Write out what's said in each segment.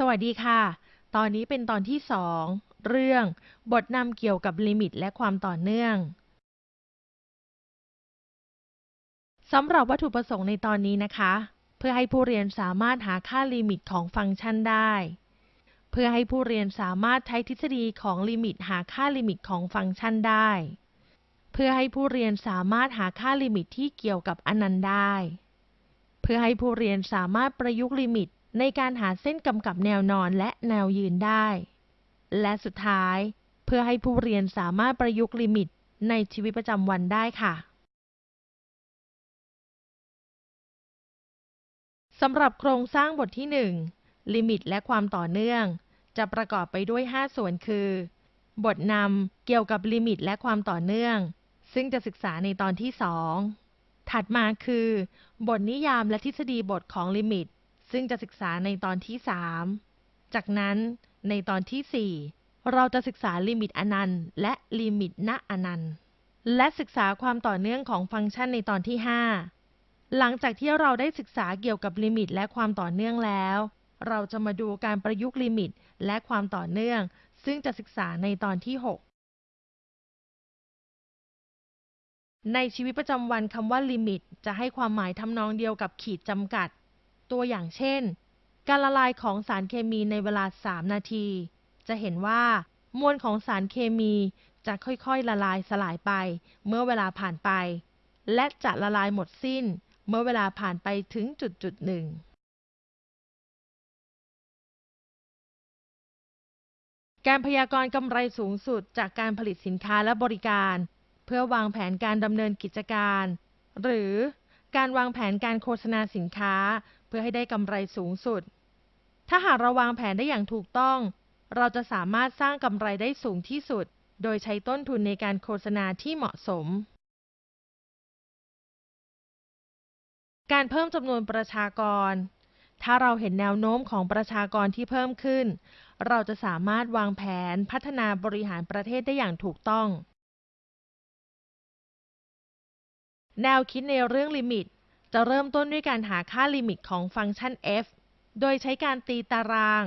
สวัสดีค่ะ ตอนนี้เป็นตอนที่ 2 เรื่อง บทนำเกี่ยวกับลิมิตและความต่อเนื่อง สำหรับวัตถุประสงค์ในตอนนี้นะคะ เพื่อให้ผู้เรียนสามารถหาค่าลิมิตของฟังก์ชันได้ เพื่อให้ผู้เรียนสามารถใช้ทฤษฎีของลิมิตหาค่าลิมิตของฟังก์ชันได้ เพื่อให้ผู้เรียนสามารถหาค่าลิมิตที่เกี่ยวกับอนันต์ได้ เพื่อให้ผู้เรียนสามารถประยุกต์ลิมิต ในการหาเส้นกำกับแนวนอนและแนวยืนได้ และสุดท้ายเพื่อให้ผู้เรียนสามารถประยุกต์ลิมิตในชีวิตประจำวันได้ค่ะสำหรับโครงสร้างบทที่ 1 ลิมิตและความต่อเนื่อง จะประกอบไปด้วย 5 ส่วนคือ บทนำเกี่ยวกับลิมิตและความต่อเนื่อง ซึ่งจะศึกษาในตอนที่ 2 ถัดมาคือ บทนิยามและทฤษฎีบทของลิมิต ซึ่งจะศึกษาในตอนที่ 3 จากนั้นในตอนที่ 4 เราจะศึกษาลิมิตอนันต์และลิมิตณอนันต์ และศึกษาความต่อเนื่องของฟังก์ชันในตอนที่ 5 หลังจากที่เราได้ศึกษาเกี่ยวกับลิมิตและความต่อเนื่องแล้ว เราจะมาดูการประยุกต์ลิมิตและความต่อเนื่อง ซึ่งจะศึกษาในตอนที่ 6ในชีวิตประจำวันคำว่าลิมิต จะให้ความหมายทำนองเดียวกับขีดจำกัด ตัวอย่างเช่น การละลายของสารเคมีในเวลา 3 นาที จะเห็นว่า มวลของสารเคมีจะค่อยๆละลายสลายไป เมื่อเวลาผ่านไป และจะละลายหมดสิ้น เมื่อเวลาผ่านไปถึงจุดจุดหนึ่งการพยากรณ์กำไรสูงสุดจากการผลิตสินค้าและบริการ เพื่อวางแผนการดำเนินกิจการ หรือ การวางแผนการโฆษณาสินค้า เพื่อให้ได้กำไรสูงสุด ถ้าหากเราวางแผนได้อย่างถูกต้อง เราจะสามารถสร้างกำไรได้สูงที่สุด โดยใช้ต้นทุนในการโฆษณาที่เหมาะสม การเพิ่มจำนวนประชากร ถ้าเราเห็นแนวโน้มของประชากรที่เพิ่มขึ้น เราจะสามารถวางแผนพัฒนาบริหารประเทศได้อย่างถูกต้อง แนวคิดในเรื่องลิมิต จะเริ่มต้นด้วยการหาค่าลิมิตของฟังก์ชัน f โดยใช้การตีตาราง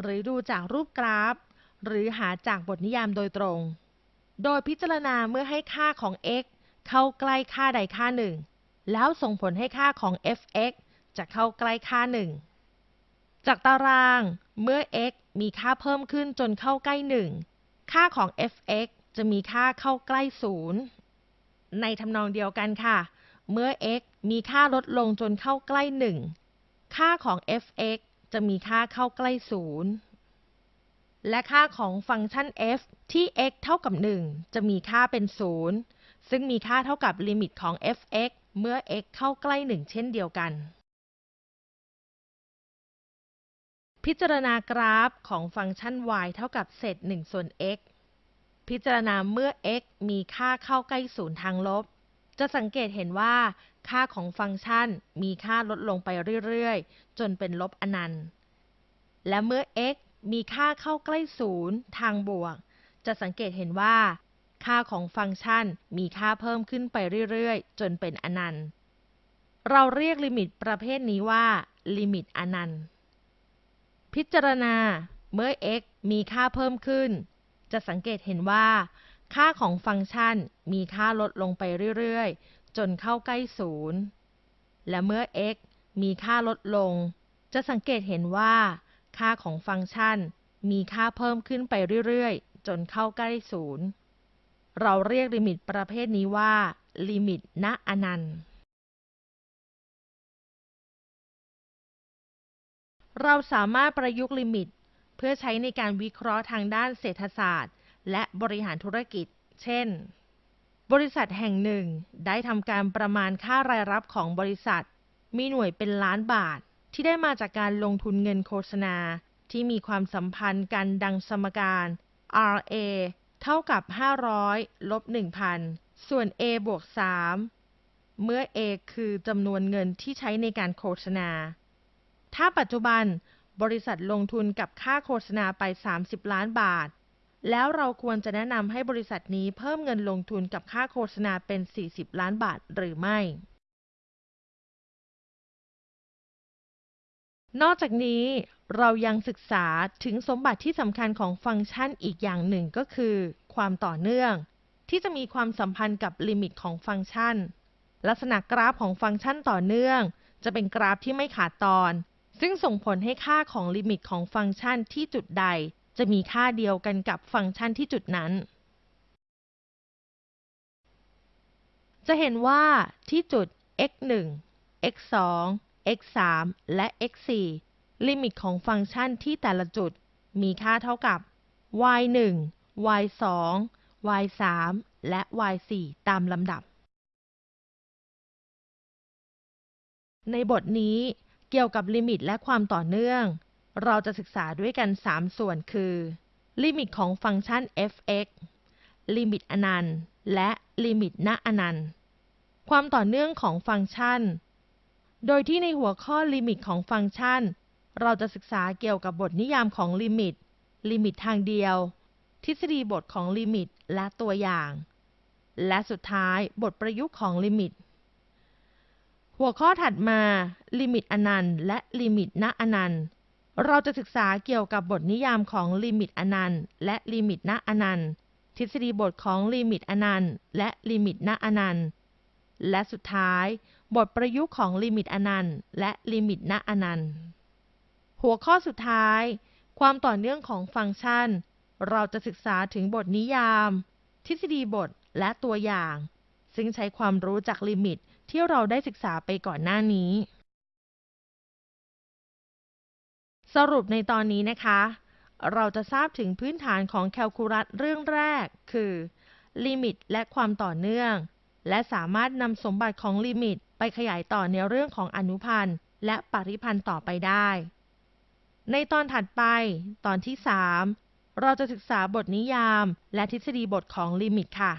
หรือดูจากรูปกราฟ หรือหาจากบทนิยามโดยตรง โดยพิจารณาเมื่อให้ค่าของ x เข้าใกล้ค่าใดค่าหนึ่ง แล้วส่งผลให้ค่าของ f(x) จะเข้าใกล้ค่าหนึ่ง จากตาราง เมื่อ x มีค่าเพิ่มขึ้นจนเข้าใกล้หนึ่ง ค่าของ f(x) จะมีค่าเข้าใกล้ศูนย์ ในทำนองเดียวกันค่ะ เมื่อ x มีค่าลดลงจนเข้าใกล้หนึ่งค่าของ f(x) จะมีค่าเข้าใกล้ศูนย์และค่าของฟังก์ชัน f ที่ x เท่ากับ 1 จะมีค่าเป็นศูนย์ซึ่งมีค่าเท่ากับลิมิตของ f(x) เมื่อ x เข้าใกล้ 1 เช่นเดียวกัน พิจารณากราฟของฟังก์ชัน y เท่ากับเศษ1ส่วน x พิจารณาเมื่อ x มีค่าเข้าใกล้ศูนย์ทางลบ จะสังเกตเห็นว่าค่าของฟังก์ชันมีค่าลดลงไปเรื่อยๆ จนเป็นลบอนันต์ และเมื่อ x มีค่าเข้าใกล้ศูนย์ทางบวก จะสังเกตเห็นว่า ค่าของฟังก์ชันมีค่าเพิ่มขึ้นไปเรื่อยๆ จนเป็นอนันต์ เราเรียกลิมิตประเภทนี้ว่าลิมิตอนันต์ พิจารณาเมื่อ x มีค่าเพิ่มขึ้น จะสังเกตเห็นว่า ค่าของฟังก์ชันมีค่าลดลงไปเรื่อยๆ จนเข้าใกล้ศูนย์และเมื่อ x มีค่าลดลง จะสังเกตเห็นว่า ค่าของฟังก์ชันมีค่าเพิ่มขึ้นไปเรื่อยๆ จนเข้าใกล้ศูนย์เราเรียกลิมิตประเภทนี้ว่า ลิมิตณอนันต์ เราสามารถประยุกต์ลิมิต เพื่อใช้ในการวิเคราะห์ทางด้านเศรษฐศาสตร์ และบริหารธุรกิจ เช่น บริษัทแห่งหนึ่งได้ทำการประมาณค่ารายรับของบริษัท มีหน่วยเป็นล้านบาท ที่ได้มาจากการลงทุนเงินโฆษณา ที่มีความสัมพันธ์กันดังสมการ RA เท่ากับ 500 ลบ 1,000 ส่วน A บวก 3 เมื่อ A คือจำนวนเงินที่ใช้ในการโฆษณา ถ้าปัจจุบัน บริษัทลงทุนกับค่าโฆษณาไป 30 ล้านบาท แล้วเราควรจะแนะนำให้บริษัทนี้เพิ่มเงินลงทุนกับค่าโฆษณาเป็น 40 ล้านบาทหรือไม่ นอกจากนี้เรายังศึกษาถึงสมบัติที่สำคัญของฟังก์ชันอีกอย่างหนึ่งก็คือ ความต่อเนื่อง ที่จะมีความสัมพันธ์กับลิมิตของฟังก์ชัน ลักษณะกราฟของฟังก์ชันต่อเนื่อง จะเป็นกราฟที่ไม่ขาดตอน ซึ่งส่งผลให้ค่าของลิมิตของฟังก์ชันที่จุดใด จะมีค่าเดียวกันกับฟังก์ชันที่จุดนั้น จะเห็นว่าที่จุด x 1 x 2 x 3และ x 4ลิมิตของฟังก์ชันที่แต่ละจุด มีค่าเท่ากับ y 1 y 2 y 3และ y 4ตามลำดับ ในบทนี้ เกี่ยวกับลิมิตและความต่อเนื่อง เราจะศึกษาด้วยกัน 3 ส่วนคือลิมิตของฟังก์ชัน f(x) ลิมิตอนันต์และลิมิตณอนันต์ ความต่อเนื่องของฟังก์ชัน โดยที่ในหัวข้อลิมิตของฟังก์ชัน เราจะศึกษาเกี่ยวกับบทนิยามของลิมิต ลิมิตทางเดียว ทฤษฎีบทของลิมิตและตัวอย่าง และสุดท้ายบทประยุกต์ของลิมิต หัวข้อถัดมาลิมิตอนันต์และลิมิตณอนันต์ เราจะศึกษาเกี่ยวกับบทนิยามของลิมิตอนันต์และลิมิตณอนันต์ทฤษฎีบทของลิมิตอนันต์และลิมิตณอนันต์และสุดท้าย บทประยุกต์ของลิมิตอนันต์และลิมิตณอนันต์ หัวข้อสุดท้าย ความต่อเนื่องของฟังก์ชัน เราจะศึกษาถึงบทนิยาม ทฤษฎีบทและตัวอย่าง ซึ่งใช้ความรู้จากลิมิต ที่เราได้ศึกษาไปก่อนหน้านี้ สรุปในตอนนี้นะคะ เราจะทราบถึงพื้นฐานของแคลคูลัสเรื่องแรก คือ ลิมิตและความต่อเนื่อง และสามารถนำสมบัติของลิมิตไปขยายต่อในเรื่องของอนุพันธ์และปริพันธ์ต่อไปได้ ในตอนถัดไป ตอนที่ 3 เราจะศึกษาบทนิยาม และทฤษฎีบทของลิมิตค่ะ